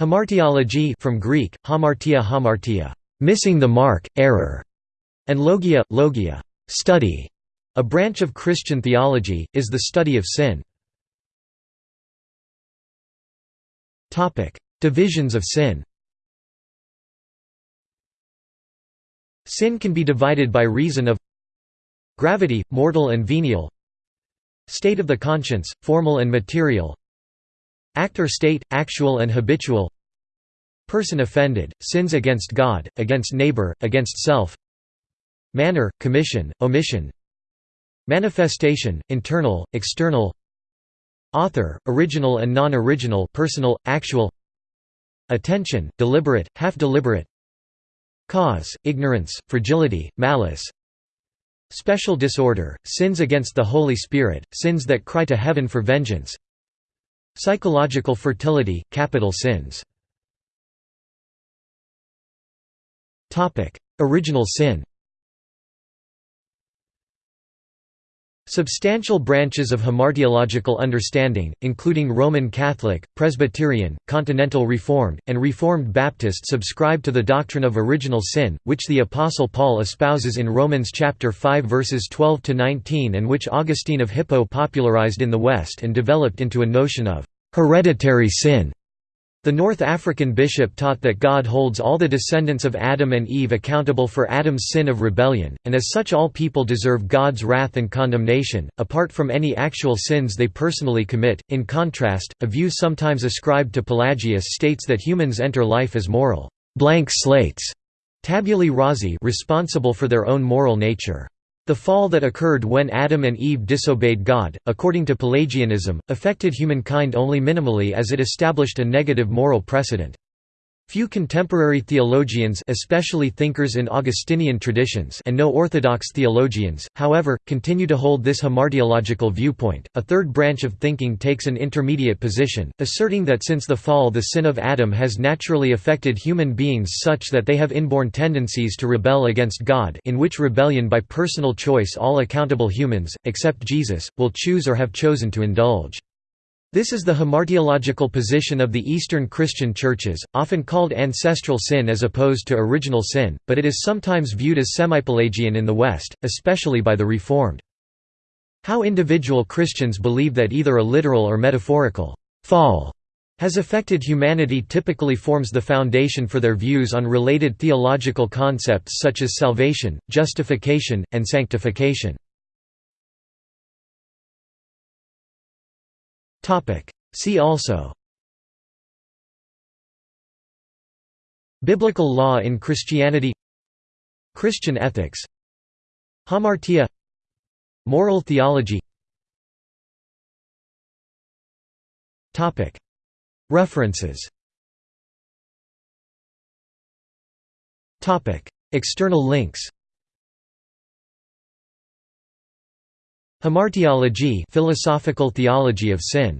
Hamartiology from Greek, hamartia hamartia, missing the mark, error, and logia, logia, study, a branch of Christian theology, is the study of sin. Divisions of sin. Sin can be divided by reason of gravity, mortal and venial state of the conscience, formal and material Act or state, actual and habitual. Person offended, sins against God, against neighbor, against self. Manner, commission, omission. Manifestation, internal, external. Author, original and non-original personal, actual. Attention, deliberate, half-deliberate. Cause, ignorance, fragility, malice. Special disorder, sins against the Holy Spirit, sins that cry to heaven for vengeance Psychological fertility, capital sins. Original sin Substantial branches of hamartiological understanding, including Roman Catholic, Presbyterian, Continental Reformed, and Reformed Baptist subscribe to the doctrine of original sin, which the Apostle Paul espouses in Romans chapter 5 verses 12 to 19 and which Augustine of Hippo popularized in the West and developed into a notion of hereditary sin. The North African bishop taught that God holds all the descendants of Adam and Eve accountable for Adam's sin of rebellion, and as such all people deserve God's wrath and condemnation, apart from any actual sins they personally commit. In contrast, a view sometimes ascribed to Pelagius states that humans enter life as moral blank slates, tabulae rasa responsible for their own moral nature. The fall that occurred when Adam and Eve disobeyed God, according to Pelagianism, affected humankind only minimally as it established a negative moral precedent. Few contemporary theologians especially thinkers in Augustinian traditions and no orthodox theologians, however, continue to hold this hamartiological viewpoint. A third branch of thinking takes an intermediate position, asserting that since the fall the sin of Adam has naturally affected human beings such that they have inborn tendencies to rebel against God in which rebellion by personal choice all accountable humans, except Jesus, will choose or have chosen to indulge. This is the hamartiological position of the Eastern Christian churches, often called ancestral sin as opposed to original sin, but it is sometimes viewed as semi-Pelagian in the West, especially by the Reformed. How individual Christians believe that either a literal or metaphorical fall has affected humanity typically forms the foundation for their views on related theological concepts such as salvation, justification, and sanctification. See also. Biblical law in Christianity. Christian ethics. Hamartia. Moral theology. References. External links Hamartiology philosophical theology of sin